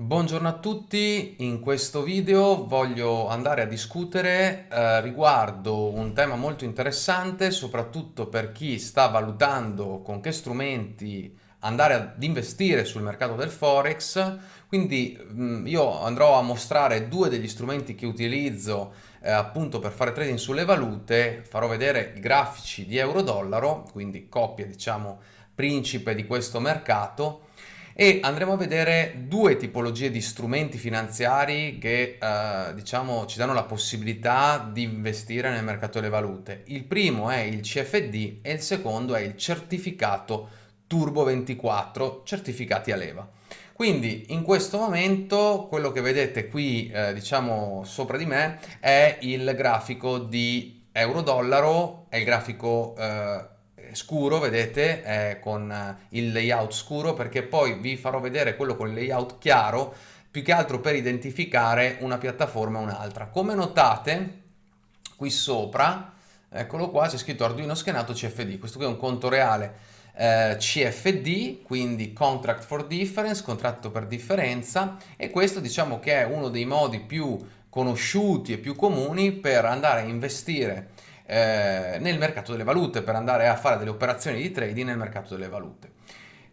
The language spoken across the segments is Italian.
Buongiorno a tutti, in questo video voglio andare a discutere eh, riguardo un tema molto interessante soprattutto per chi sta valutando con che strumenti andare ad investire sul mercato del Forex. Quindi mh, mm, io andrò a mostrare due degli strumenti che utilizzo eh, appunto per fare trading sulle valute. Farò vedere i grafici di euro-dollaro quindi coppia diciamo principe di questo mercato e andremo a vedere due tipologie di strumenti finanziari che eh, diciamo ci danno la possibilità di investire nel mercato delle valute. Il primo è il CFD e il secondo è il certificato Turbo 24 certificati a leva. Quindi in questo momento quello che vedete qui eh, diciamo sopra di me è il grafico di euro-dollaro, è il grafico eh, scuro, vedete, eh, con il layout scuro, perché poi vi farò vedere quello con il layout chiaro, più che altro per identificare una piattaforma e un'altra. Come notate, qui sopra, eccolo qua, c'è scritto Arduino schenato CFD, questo qui è un conto reale eh, CFD, quindi Contract for Difference, contratto per differenza, e questo diciamo che è uno dei modi più conosciuti e più comuni per andare a investire eh, nel mercato delle valute per andare a fare delle operazioni di trading nel mercato delle valute.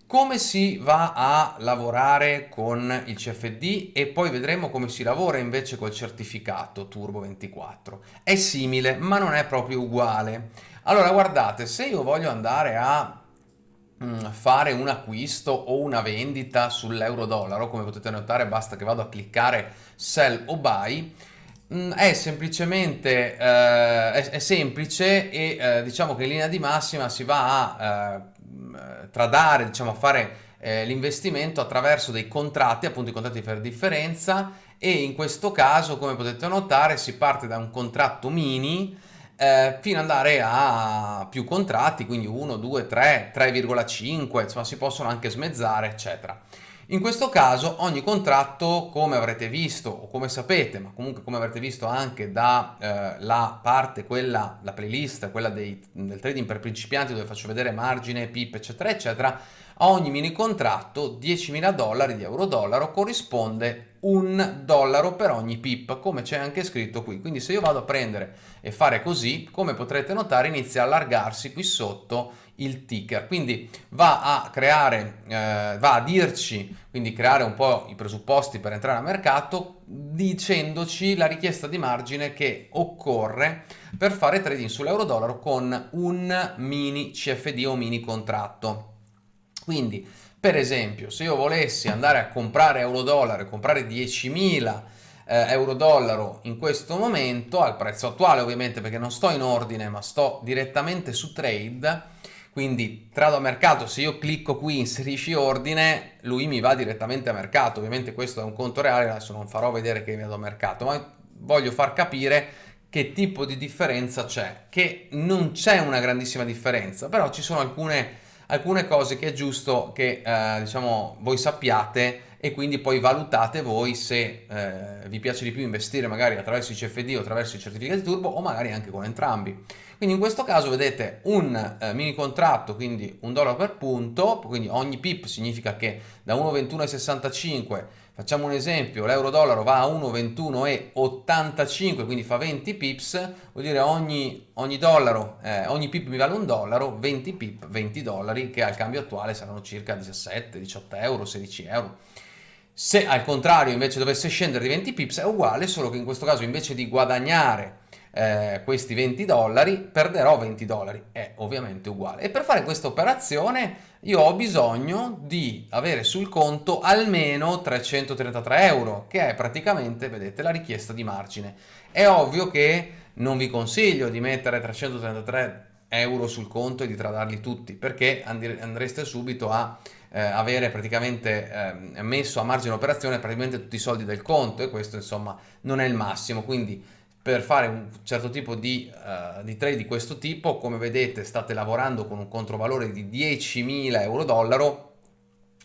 Come si va a lavorare con il CFD e poi vedremo come si lavora invece col certificato Turbo 24. È simile ma non è proprio uguale. Allora guardate, se io voglio andare a mm, fare un acquisto o una vendita sull'euro dollaro, come potete notare basta che vado a cliccare sell o buy, è semplicemente eh, è, è, semplice e eh, diciamo che in linea di massima si va a eh, tradare, diciamo a fare eh, l'investimento attraverso dei contratti, appunto i contratti per differenza e in questo caso come potete notare si parte da un contratto mini eh, fino ad andare a più contratti, quindi 1, 2, 3, 3,5, insomma si possono anche smezzare eccetera. In questo caso ogni contratto, come avrete visto o come sapete, ma comunque come avrete visto anche dalla eh, parte, quella, la playlist, quella dei, del trading per principianti dove faccio vedere margine, pip, eccetera, eccetera, a ogni mini contratto 10.000 dollari di euro-dollaro corrisponde un dollaro per ogni pip, come c'è anche scritto qui. Quindi se io vado a prendere e fare così, come potrete notare, inizia a allargarsi qui sotto il ticker. Quindi va a creare, eh, va a dirci, quindi creare un po' i presupposti per entrare al mercato, dicendoci la richiesta di margine che occorre per fare trading sull'euro-dollaro con un mini CFD o mini contratto. Quindi, per esempio, se io volessi andare a comprare euro-dollaro e comprare 10.000 eh, euro-dollaro in questo momento, al prezzo attuale ovviamente perché non sto in ordine ma sto direttamente su trade, quindi trado a mercato, se io clicco qui inserisci ordine, lui mi va direttamente a mercato, ovviamente questo è un conto reale, adesso non farò vedere che vado a mercato, ma voglio far capire che tipo di differenza c'è, che non c'è una grandissima differenza, però ci sono alcune alcune cose che è giusto che eh, diciamo voi sappiate e quindi poi valutate voi se eh, vi piace di più investire magari attraverso i CFD o attraverso i certificati turbo o magari anche con entrambi. Quindi in questo caso vedete un eh, mini contratto, quindi un dollaro per punto, quindi ogni pip significa che da 1,2165 Facciamo un esempio, l'euro-dollaro va a 1,2185, quindi fa 20 pips, vuol dire ogni, ogni dollaro, eh, ogni pip mi vale un dollaro, 20 pip, 20 dollari, che al cambio attuale saranno circa 17, 18 euro, 16 euro. Se al contrario invece dovesse scendere di 20 pips è uguale, solo che in questo caso invece di guadagnare eh, questi 20 dollari, perderò 20 dollari, è ovviamente uguale. E per fare questa operazione io ho bisogno di avere sul conto almeno 333 euro, che è praticamente, vedete, la richiesta di margine. È ovvio che non vi consiglio di mettere 333 euro sul conto e di tradarli tutti, perché andreste subito a eh, avere praticamente eh, messo a margine operazione praticamente tutti i soldi del conto e questo insomma non è il massimo, quindi per fare un certo tipo di, uh, di, trade di questo tipo, come vedete state lavorando con un controvalore di 10.000 euro-dollaro,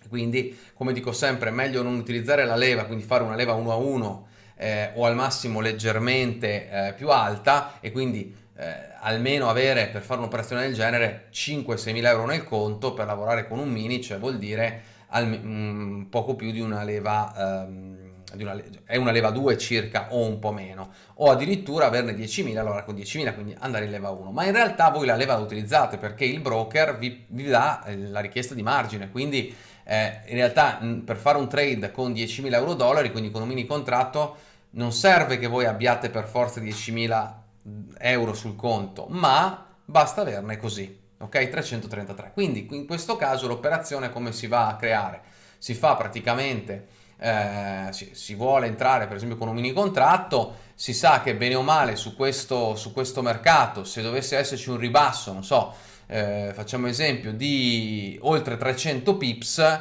quindi come dico sempre è meglio non utilizzare la leva, quindi fare una leva 1 a 1 eh, o al massimo leggermente eh, più alta e quindi eh, almeno avere per fare un'operazione del genere 5-6 mila euro nel conto per lavorare con un mini, cioè vuol dire al, um, poco più di una leva um, una, è una leva 2 circa o un po' meno, o addirittura averne 10.000, allora con 10.000 quindi andare in leva 1, ma in realtà voi la leva la utilizzate perché il broker vi, vi dà eh, la richiesta di margine, quindi eh, in realtà per fare un trade con 10.000 euro dollari, quindi con un mini contratto, non serve che voi abbiate per forza 10.000 euro sul conto, ma basta averne così, ok? 333. Quindi in questo caso l'operazione come si va a creare? Si fa praticamente eh, si, si, vuole entrare per esempio con un mini contratto, si sa che bene o male su questo, su questo mercato, se dovesse esserci un ribasso, non so, eh, facciamo esempio di oltre 300 pips,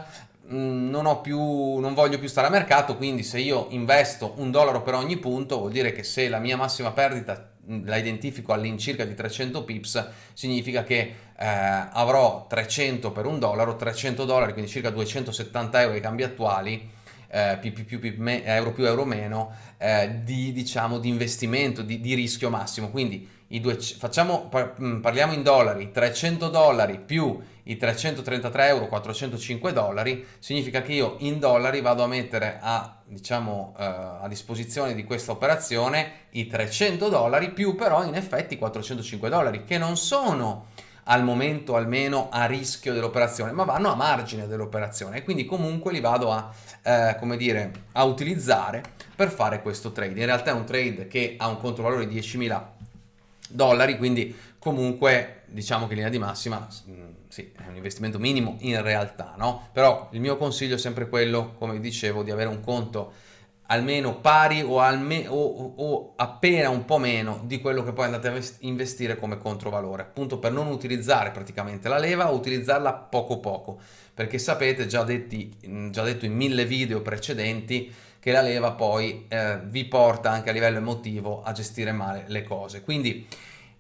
mm, non, più, non voglio più stare a mercato, quindi se io investo un dollaro per ogni punto, vuol dire che se la mia massima perdita mm, la identifico all'incirca di 300 pips, significa che eh, avrò 300 per un dollaro, 300 dollari, quindi circa 270 euro ai cambi attuali, eh, più, più, più, me, euro più euro meno eh, di, diciamo, di investimento, di, di, rischio massimo. Quindi due, facciamo, mm, parliamo in dollari, 300 dollari più i 333 euro, 405 dollari, significa che io in dollari vado a mettere a, diciamo, eh, a disposizione di questa operazione i 300 dollari più però in effetti 405 dollari, che non sono al momento almeno a rischio dell'operazione, ma vanno a margine dell'operazione e quindi comunque li vado a, eh, come dire, a utilizzare per fare questo trade. In realtà è un trade che ha un controvalore di 10.000 dollari, quindi comunque diciamo che in linea di massima mm, sì, è un investimento minimo in realtà, no? Però il mio consiglio è sempre quello, come dicevo, di avere un conto almeno pari o, alme o, o, appena un po' meno di quello che poi andate a investire come controvalore, appunto per non utilizzare praticamente la leva o utilizzarla poco poco, perché sapete, già, detti, già detto in mille video precedenti, che la leva poi eh, vi porta anche a livello emotivo a gestire male le cose. Quindi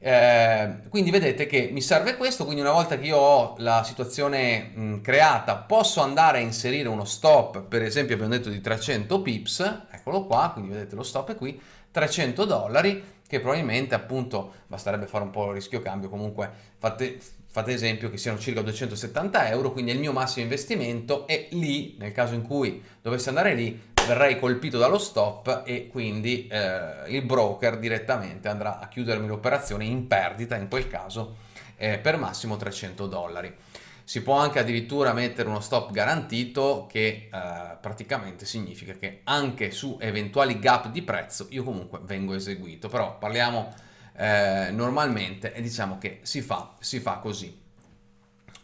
eh, quindi vedete che mi serve questo, quindi una volta che io ho la situazione mh, creata posso andare a inserire uno stop, per esempio abbiamo detto di 300 pips, eccolo qua, quindi vedete lo stop è qui, 300 dollari, che probabilmente appunto basterebbe fare un po' il rischio cambio, comunque fate, fate esempio che siano circa 270 euro, quindi è il mio massimo investimento e lì, nel caso in cui dovessi andare lì, verrei colpito dallo stop e quindi eh, il broker direttamente andrà a chiudermi l'operazione in perdita in quel caso eh, per massimo 300 dollari. Si può anche addirittura mettere uno stop garantito che eh, praticamente significa che anche su eventuali gap di prezzo io comunque vengo eseguito, però parliamo eh, normalmente e diciamo che si fa, si fa così.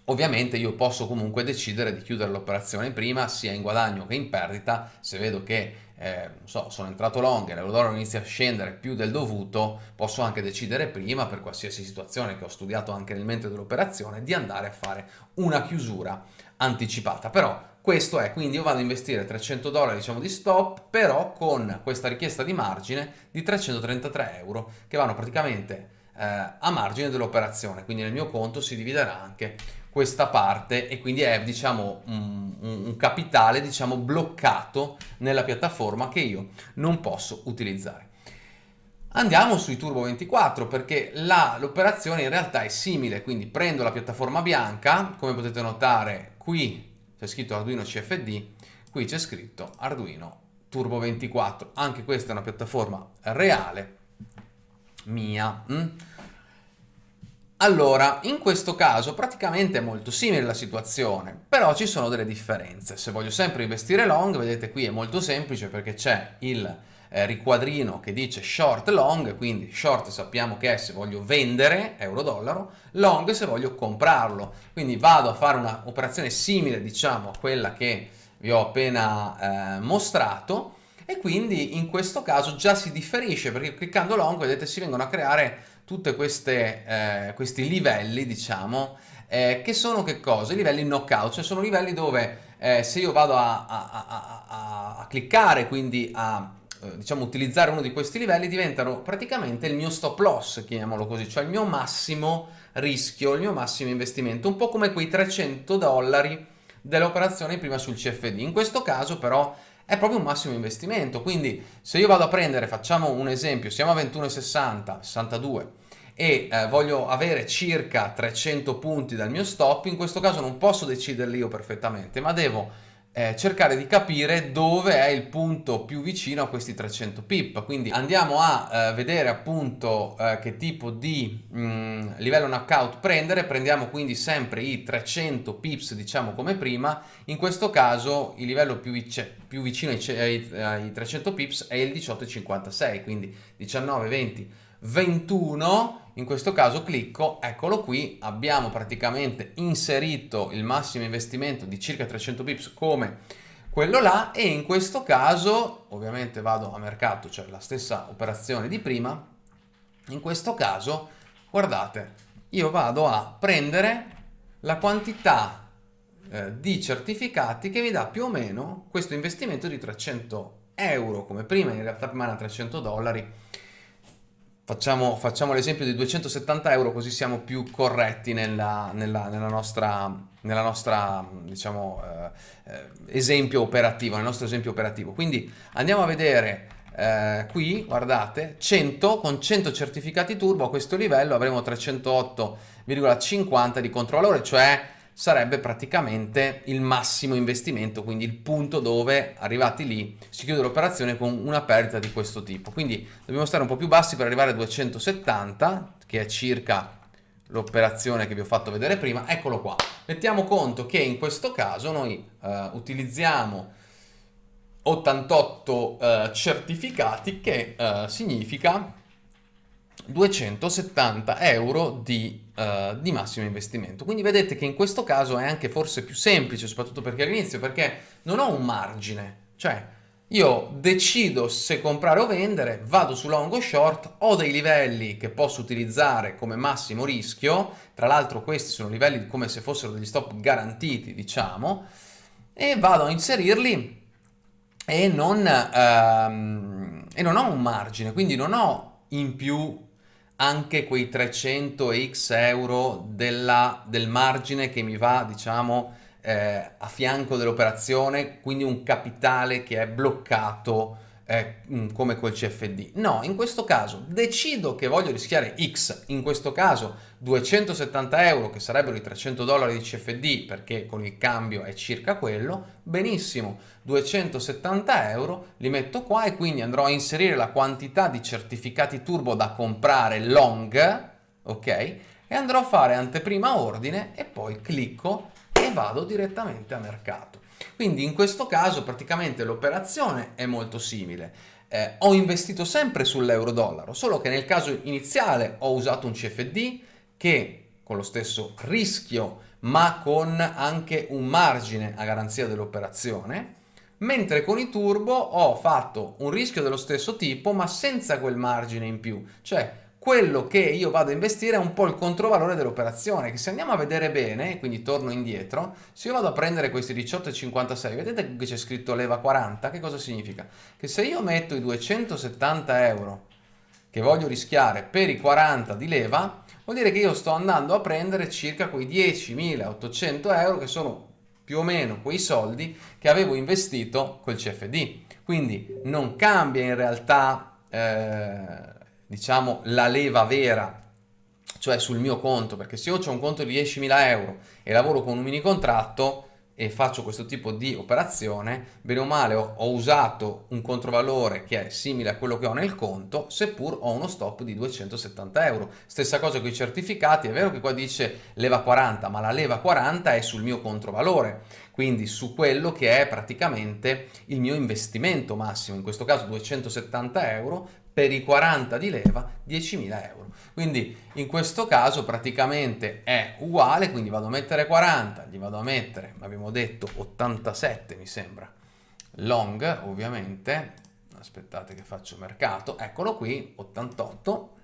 Ovviamente io posso comunque decidere di chiudere l'operazione prima, sia in guadagno che in perdita, se vedo che eh, so, sono entrato long e l'euro inizia a scendere più del dovuto, posso anche decidere prima, per qualsiasi situazione che ho studiato anche nel mentre dell'operazione, di andare a fare una chiusura anticipata. Però questo è, quindi io vado a investire 300 dollari diciamo di stop, però con questa richiesta di margine di 333 euro, che vanno praticamente eh, a margine dell'operazione, quindi nel mio conto si dividerà anche questa parte e quindi è diciamo un, un, capitale diciamo bloccato nella piattaforma che io non posso utilizzare. Andiamo sui Turbo 24 perché l'operazione in realtà è simile, quindi prendo la piattaforma bianca, come potete notare qui c'è scritto Arduino CFD, qui c'è scritto Arduino Turbo 24, anche questa è una piattaforma reale mia. Mm? Allora, in questo caso praticamente è molto simile la situazione, però ci sono delle differenze. Se voglio sempre investire long, vedete qui è molto semplice perché c'è il eh, riquadrino che dice short long, quindi short sappiamo che è se voglio vendere euro-dollaro, long se voglio comprarlo. Quindi vado a fare un'operazione simile diciamo a quella che vi ho appena eh, mostrato e quindi in questo caso già si differisce perché cliccando long vedete si vengono a creare tutti eh, questi livelli, diciamo, eh, che sono che cosa? I livelli knockout, cioè sono livelli dove eh, se io vado a, a, a, a cliccare, quindi a eh, diciamo utilizzare uno di questi livelli, diventano praticamente il mio stop loss, chiamiamolo così, cioè il mio massimo rischio, il mio massimo investimento, un po' come quei 300 dollari dell'operazione prima sul CFD. In questo caso però è proprio un massimo investimento, quindi se io vado a prendere, facciamo un esempio, siamo a 21,60, 62 e eh, voglio avere circa 300 punti dal mio stop, in questo caso non posso deciderli io perfettamente, ma devo eh, cercare di capire dove è il punto più vicino a questi 300 pip. Quindi andiamo a eh, vedere appunto eh, che tipo di mh, mm, livello knockout prendere. Prendiamo quindi sempre i 300 pips diciamo come prima. In questo caso il livello più, vic più vicino ai, ai, ai 300 pips è il 18,56 quindi 19, 20, 21 in questo caso clicco, eccolo qui, abbiamo praticamente inserito il massimo investimento di circa 300 pips come quello là e in questo caso ovviamente vado a mercato, cioè la stessa operazione di prima, in questo caso guardate, io vado a prendere la quantità eh, di certificati che mi dà più o meno questo investimento di 300 euro come prima, in realtà prima era 300 dollari, Facciamo, facciamo l'esempio di 270 euro così siamo più corretti nella, nella, nella nostra, nella nostra diciamo, eh, eh, esempio operativo, nel nostro esempio operativo. Quindi andiamo a vedere eh, qui, guardate, 100 con 100 certificati turbo a questo livello avremo 308,50 di controvalore, cioè sarebbe praticamente il massimo investimento, quindi il punto dove arrivati lì si chiude l'operazione con una perdita di questo tipo. Quindi dobbiamo stare un po' più bassi per arrivare a 270, che è circa l'operazione che vi ho fatto vedere prima. Eccolo qua. Mettiamo conto che in questo caso noi uh, utilizziamo 88 uh, certificati, che uh, significa 270 euro di, uh, di, massimo investimento. Quindi vedete che in questo caso è anche forse più semplice, soprattutto perché all'inizio, perché non ho un margine, cioè io decido se comprare o vendere, vado su long o short, ho dei livelli che posso utilizzare come massimo rischio, tra l'altro questi sono livelli come se fossero degli stop garantiti, diciamo, e vado a inserirli e non, um, e non ho un margine, quindi non ho in più anche quei 300 x euro della, del margine che mi va diciamo eh, a fianco dell'operazione quindi un capitale che è bloccato eh, mm, come col CFD. No, in questo caso decido che voglio rischiare X, in questo caso 270 euro che sarebbero i 300 dollari di CFD perché con il cambio è circa quello, benissimo, 270 euro li metto qua e quindi andrò a inserire la quantità di certificati turbo da comprare long, ok? E andrò a fare anteprima ordine e poi clicco e vado direttamente a mercato. Quindi in questo caso praticamente l'operazione è molto simile. Eh, ho investito sempre sull'euro dollaro, solo che nel caso iniziale ho usato un CFD che con lo stesso rischio ma con anche un margine a garanzia dell'operazione, mentre con i turbo ho fatto un rischio dello stesso tipo ma senza quel margine in più, cioè quello che io vado a investire è un po' il controvalore dell'operazione, che se andiamo a vedere bene, quindi torno indietro, se io vado a prendere questi 18,56, vedete che c'è scritto leva 40, che cosa significa? Che se io metto i 270 euro che voglio rischiare per i 40 di leva, vuol dire che io sto andando a prendere circa quei 10.800 euro che sono più o meno quei soldi che avevo investito col CFD. Quindi non cambia in realtà... Eh, diciamo, la leva vera, cioè sul mio conto, perché se io ho un conto di 10.000 euro e lavoro con un mini contratto e faccio questo tipo di operazione, bene o male ho, ho usato un controvalore che è simile a quello che ho nel conto, seppur ho uno stop di 270 euro. Stessa cosa con i certificati, è vero che qua dice leva 40, ma la leva 40 è sul mio controvalore, quindi su quello che è praticamente il mio investimento massimo, in questo caso 270 euro, per i 40 di leva 10.000 euro. Quindi in questo caso praticamente è uguale, quindi vado a mettere 40, gli vado a mettere, abbiamo detto 87 mi sembra, long ovviamente, aspettate che faccio mercato, eccolo qui, 88,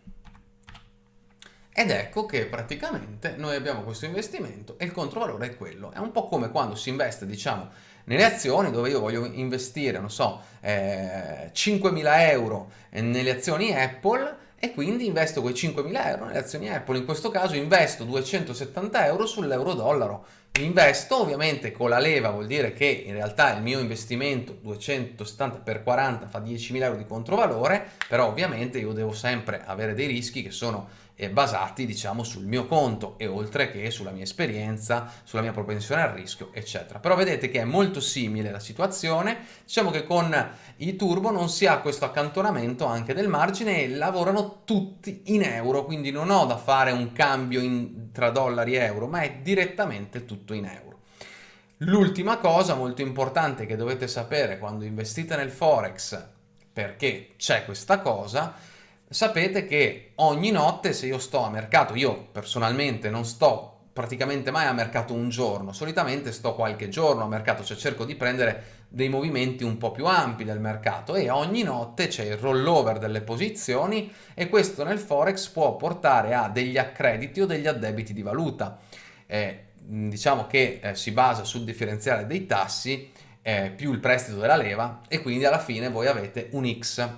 ed ecco che praticamente noi abbiamo questo investimento e il controvalore è quello. È un po' come quando si investe, diciamo, nelle azioni dove io voglio investire, non so, eh, 5.000 euro nelle azioni Apple e quindi investo quei 5.000 euro nelle azioni Apple. In questo caso investo 270 euro sull'euro dollaro investo, ovviamente con la leva vuol dire che in realtà il mio investimento 270 per 40 fa 10.000 euro di controvalore, però ovviamente io devo sempre avere dei rischi che sono eh, basati diciamo sul mio conto e oltre che sulla mia esperienza, sulla mia propensione al rischio eccetera. Però vedete che è molto simile la situazione, diciamo che con i turbo non si ha questo accantonamento anche del margine e lavorano tutti in euro, quindi non ho da fare un cambio in, tra dollari e euro, ma è direttamente tutto in euro. L'ultima cosa molto importante che dovete sapere quando investite nel Forex, perché c'è questa cosa, sapete che ogni notte se io sto a mercato, io personalmente non sto praticamente mai a mercato un giorno, solitamente sto qualche giorno a mercato, cioè cerco di prendere dei movimenti un po' più ampi del mercato e ogni notte c'è il rollover delle posizioni e questo nel Forex può portare a degli accrediti o degli addebiti di valuta. Eh, diciamo che eh, si basa sul differenziale dei tassi eh, più il prestito della leva e quindi alla fine voi avete un X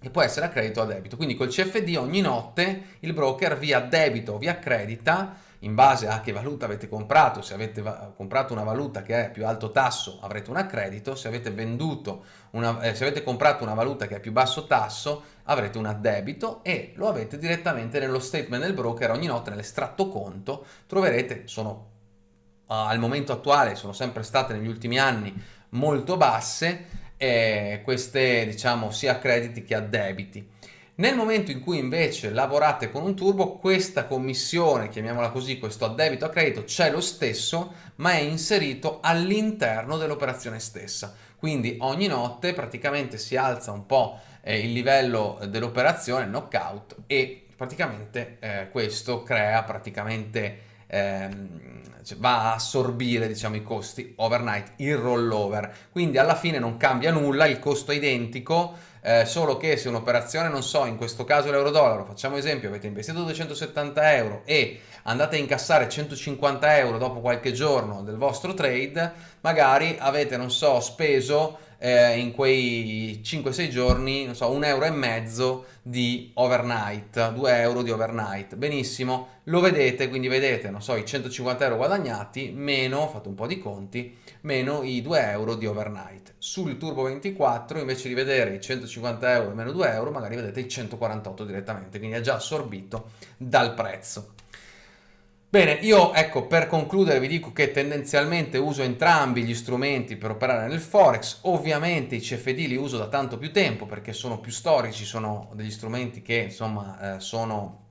che può essere a credito o a debito. Quindi col CFD ogni notte il broker vi addebita o vi accredita in base a che valuta avete comprato, se avete comprato una valuta che è più alto tasso avrete un accredito, se avete una, eh, se avete comprato una valuta che è più basso tasso avrete un addebito e lo avete direttamente nello statement del broker ogni notte nell'estratto conto troverete, sono al momento attuale, sono sempre state negli ultimi anni molto basse eh, queste diciamo sia crediti che addebiti. Nel momento in cui invece lavorate con un turbo, questa commissione, chiamiamola così, questo addebito a credito, c'è lo stesso, ma è inserito all'interno dell'operazione stessa. Quindi ogni notte praticamente si alza un po' eh, il livello dell'operazione, knockout, e praticamente eh, questo crea praticamente ehm, cioè va a assorbire diciamo, i costi overnight, il rollover. Quindi alla fine non cambia nulla, il costo è identico, eh, solo che se un'operazione, non so, in questo caso l'euro-dollaro, facciamo esempio, avete investito 270 euro e andate a incassare 150 euro dopo qualche giorno del vostro trade, magari avete, non so, speso eh, in quei 5-6 giorni, non so, un euro e mezzo di overnight, 2 euro di overnight. Benissimo, lo vedete, quindi vedete, non so, i 150 euro guadagnati, meno, fate un po' di conti, meno i 2 euro di overnight. Sul Turbo 24, invece di vedere i 150 euro meno 2 euro, magari vedete i 148 direttamente, quindi è già assorbito dal prezzo. Bene, io ecco per concludere vi dico che tendenzialmente uso entrambi gli strumenti per operare nel Forex, ovviamente i CFD li uso da tanto più tempo perché sono più storici, sono degli strumenti che insomma eh, sono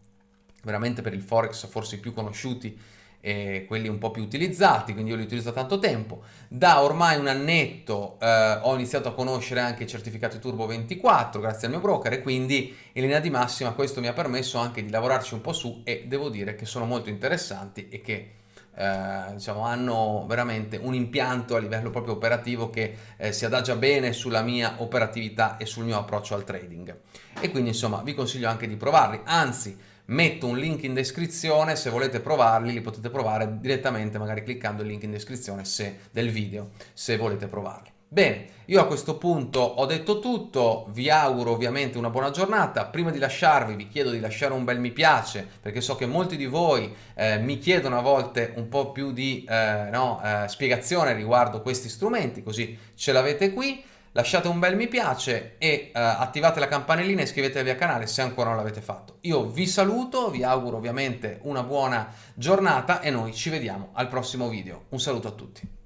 veramente per il Forex forse i più conosciuti e quelli un po' più utilizzati, quindi io li utilizzo da tanto tempo. Da ormai un annetto eh, ho iniziato a conoscere anche i certificati Turbo 24 grazie al mio broker e quindi in linea di massima questo mi ha permesso anche di lavorarci un po' su e devo dire che sono molto interessanti e che eh, diciamo, hanno veramente un impianto a livello proprio operativo che eh, si adagia bene sulla mia operatività e sul mio approccio al trading. E quindi insomma vi consiglio anche di provarli, anzi metto un link in descrizione, se volete provarli li potete provare direttamente magari cliccando il link in descrizione se, del video, se volete provarli. Bene, io a questo punto ho detto tutto, vi auguro ovviamente una buona giornata, prima di lasciarvi vi chiedo di lasciare un bel mi piace perché so che molti di voi eh, mi chiedono a volte un po' più di eh, no, eh, spiegazione riguardo questi strumenti, così ce l'avete qui, lasciate un bel mi piace e uh, attivate la campanellina e iscrivetevi al canale se ancora non l'avete fatto. Io vi saluto, vi auguro ovviamente una buona giornata e noi ci vediamo al prossimo video. Un saluto a tutti.